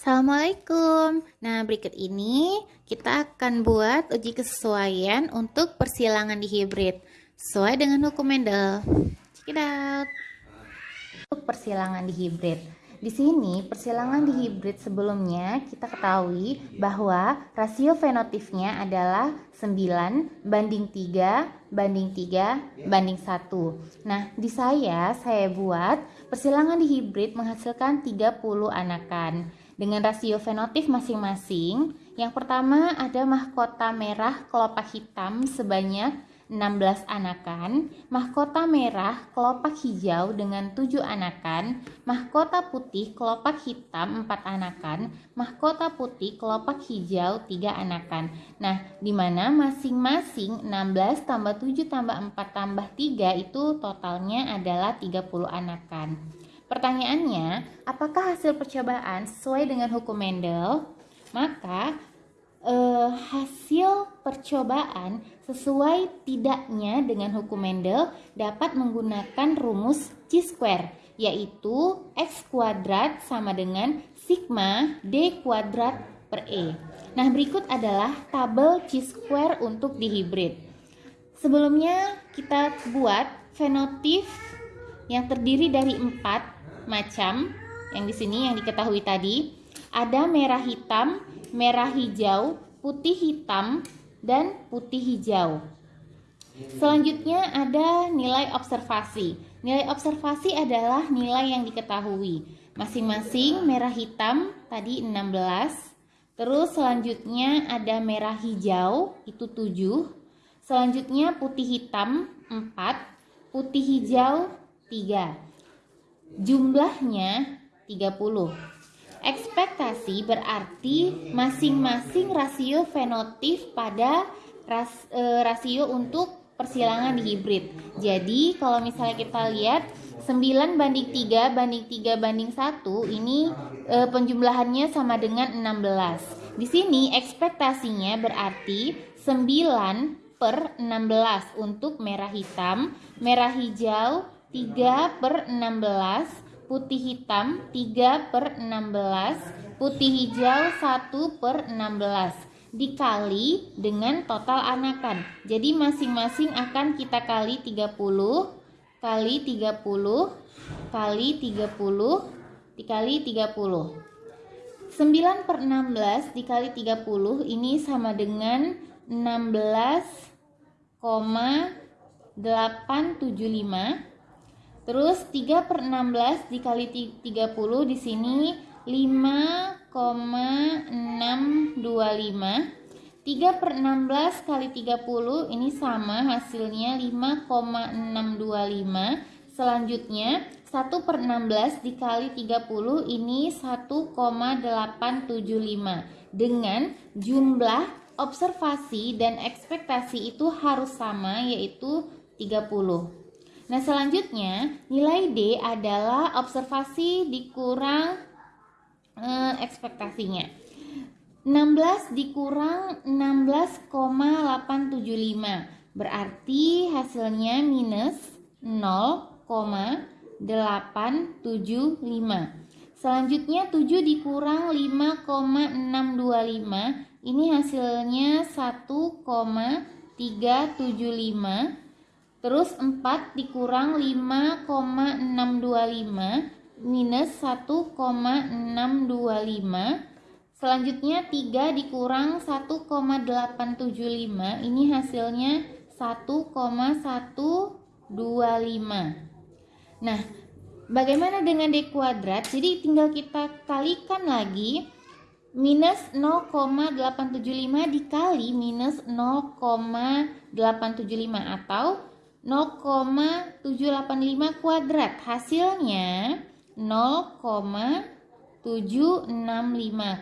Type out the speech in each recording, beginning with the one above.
Assalamualaikum. Nah, berikut ini kita akan buat uji kesesuaian untuk persilangan di hibrid sesuai dengan hukum Mendel. Check it out. Untuk persilangan di hibrid. Di sini persilangan di hibrid sebelumnya kita ketahui bahwa rasio fenotipnya adalah 9 banding 3 banding 3 banding 1. Nah, di saya saya buat persilangan di hibrid menghasilkan 30 anakan dengan rasio fenotip masing-masing. Yang pertama ada mahkota merah kelopak hitam sebanyak 16 anakan, mahkota merah kelopak hijau dengan 7 anakan, mahkota putih kelopak hitam 4 anakan, mahkota putih kelopak hijau 3 anakan. Nah, di mana masing-masing 16 tambah 7 tambah 4 tambah 3 itu totalnya adalah 30 anakan. Pertanyaannya, apakah hasil percobaan sesuai dengan hukum Mendel? Maka eh, hasil percobaan sesuai tidaknya dengan hukum Mendel dapat menggunakan rumus chi-square yaitu x kuadrat sama dengan sigma d kuadrat per e. Nah, berikut adalah tabel chi-square untuk dihibrid. Sebelumnya kita buat fenotip yang terdiri dari empat macam yang di sini yang diketahui tadi ada merah hitam, merah hijau, putih hitam, dan putih hijau. Selanjutnya ada nilai observasi. Nilai observasi adalah nilai yang diketahui. Masing-masing merah hitam tadi 16. Terus selanjutnya ada merah hijau itu 7. Selanjutnya putih hitam 4, putih hijau 3. Jumlahnya 30. Ekspektasi berarti masing-masing rasio fenotip pada ras, e, rasio untuk persilangan di hibrid. Jadi kalau misalnya kita lihat 9 banding 3 banding 3 banding 1 ini e, penjumlahannya sama dengan 16. Di sini ekspektasinya berarti 9 per 16 untuk merah hitam, merah hijau, 3 per 16 putih hitam 3 per 16 putih hijau 1 per 16 dikali dengan total anakan. Jadi masing-masing akan kita kali 30 kali 30 kali 30 dikali 30 9 per 16 dikali 30 ini sama dengan 16,875 Terus 3 per 16 dikali 30 di sini 5,625 3 per 16 kali 30 ini sama hasilnya 5,625 Selanjutnya 1 per 16 dikali 30 ini 1,875 Dengan jumlah observasi dan ekspektasi itu harus sama yaitu 30 Nah, selanjutnya nilai D adalah observasi dikurang eh, ekspektasinya. 16 dikurang 16,875 berarti hasilnya minus 0,875. Selanjutnya 7 dikurang 5,625 ini hasilnya 1,375 Terus 4 dikurang 5,625 minus 1,625. Selanjutnya 3 dikurang 1,875. Ini hasilnya 1,125. Nah, bagaimana dengan D kuadrat? Jadi tinggal kita kalikan lagi minus 0,875 dikali minus 0,875 atau 0,785 kuadrat. Hasilnya 0,765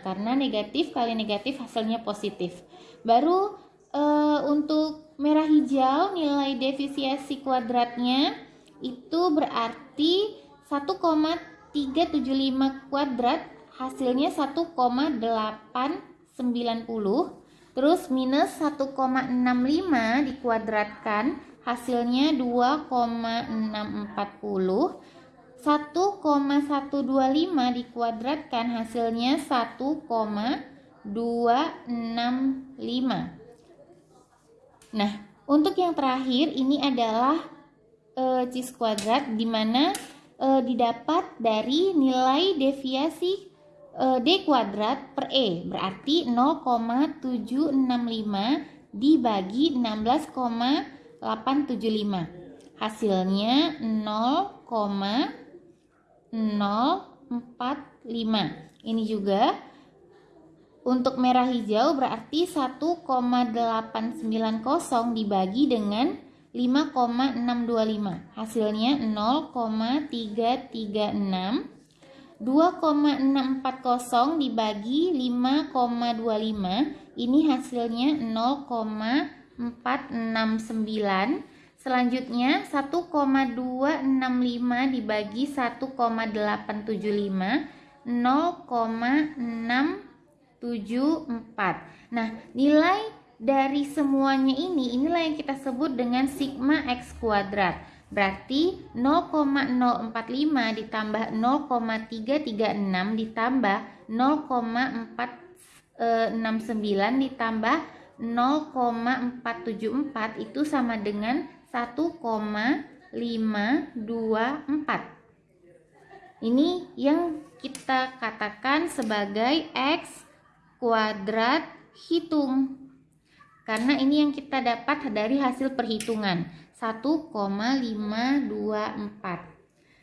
karena negatif kali negatif hasilnya positif. Baru e, untuk merah hijau nilai defisiasi kuadratnya itu berarti 1,375 kuadrat. Hasilnya 1,890 terus minus 1,65 dikuadratkan hasilnya 2,640 1,125 dikuadratkan hasilnya 1,265. Nah, untuk yang terakhir ini adalah e, cis kuadrat di mana e, didapat dari nilai deviasi e, D kuadrat per E berarti 0,765 dibagi 16,875 hasilnya 0, 045 ini juga untuk merah hijau berarti 1,890 dibagi dengan 5,625 hasilnya 0,336 2,640 dibagi 5,25 ini hasilnya 0,469 Selanjutnya 1,265 dibagi 1,875 0,674. Nah, nilai dari semuanya ini inilah yang kita sebut dengan sigma x kuadrat. Berarti 0,045 ditambah 0,336 ditambah 0,469 ditambah 0,474 itu sama dengan 1,524 ini yang kita katakan sebagai X kuadrat hitung. Karena ini yang kita dapat dari hasil perhitungan 1,524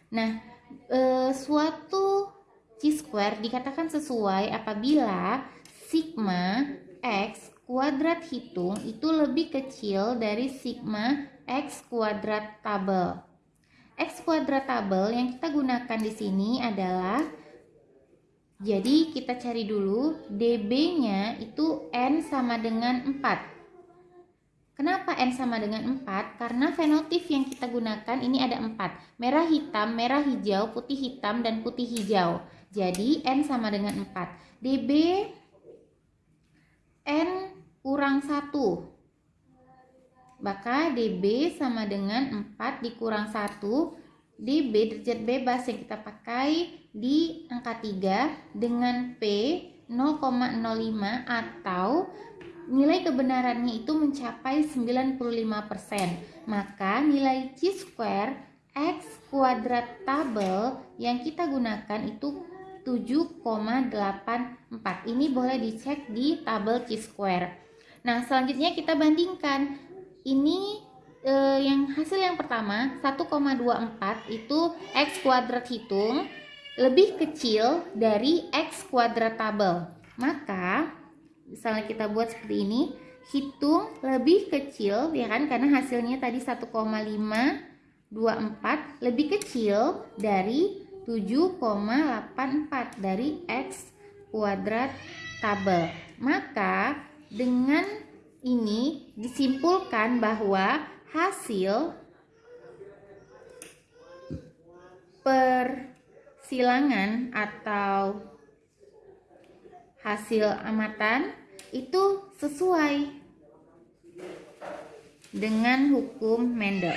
nah e, suatu chi-square dikatakan sesuai apabila sigma X kuadrat hitung itu lebih kecil dari sigma X kuadrat tabel. X kuadrat tabel yang kita gunakan di sini adalah jadi kita cari dulu dB-nya itu N sama dengan 4. Kenapa N sama dengan 4? Karena fenotip yang kita gunakan ini ada 4. Merah hitam, merah hijau, putih hitam, dan putih hijau. Jadi N sama dengan 4. dB N kurang 1 maka dB sama dengan 4 dikurang 1 dB derajat bebas yang kita pakai di angka 3 dengan P 0,05 atau nilai kebenarannya itu mencapai 95%. Maka nilai chi square x kuadrat tabel yang kita gunakan itu 7,84. Ini boleh dicek di tabel chi square. Nah, selanjutnya kita bandingkan. Ini eh, yang hasil yang pertama 1,24 itu x kuadrat hitung lebih kecil dari x kuadrat tabel maka misalnya kita buat seperti ini hitung lebih kecil ya kan? Karena hasilnya tadi 1,524 lebih kecil dari 7,84 dari x kuadrat tabel maka dengan ini disimpulkan bahwa hasil persilangan atau hasil amatan itu sesuai dengan hukum Mendel.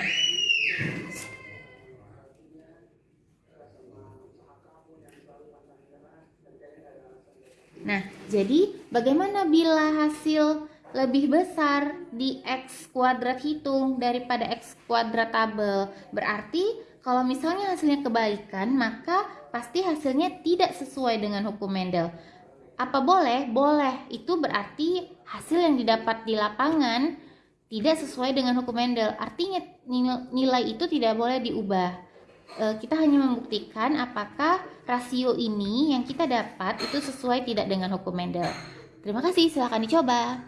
Nah, jadi bagaimana bila hasil lebih besar di X kuadrat hitung daripada X kuadrat tabel. Berarti kalau misalnya hasilnya kebalikan, maka pasti hasilnya tidak sesuai dengan hukum Mendel. Apa boleh? Boleh. Itu berarti hasil yang didapat di lapangan tidak sesuai dengan hukum Mendel. Artinya nilai itu tidak boleh diubah. E, kita hanya membuktikan apakah rasio ini yang kita dapat itu sesuai tidak dengan hukum Mendel. Terima kasih, silahkan dicoba.